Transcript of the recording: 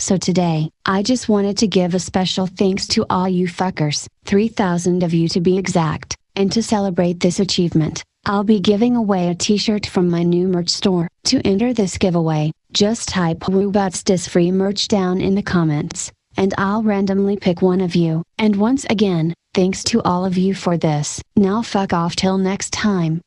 So today, I just wanted to give a special thanks to all you fuckers, 3000 of you to be exact, and to celebrate this achievement, I'll be giving away a t-shirt from my new merch store. To enter this giveaway, just type Robots Dis free merch down in the comments, and I'll randomly pick one of you. And once again, thanks to all of you for this. Now fuck off till next time.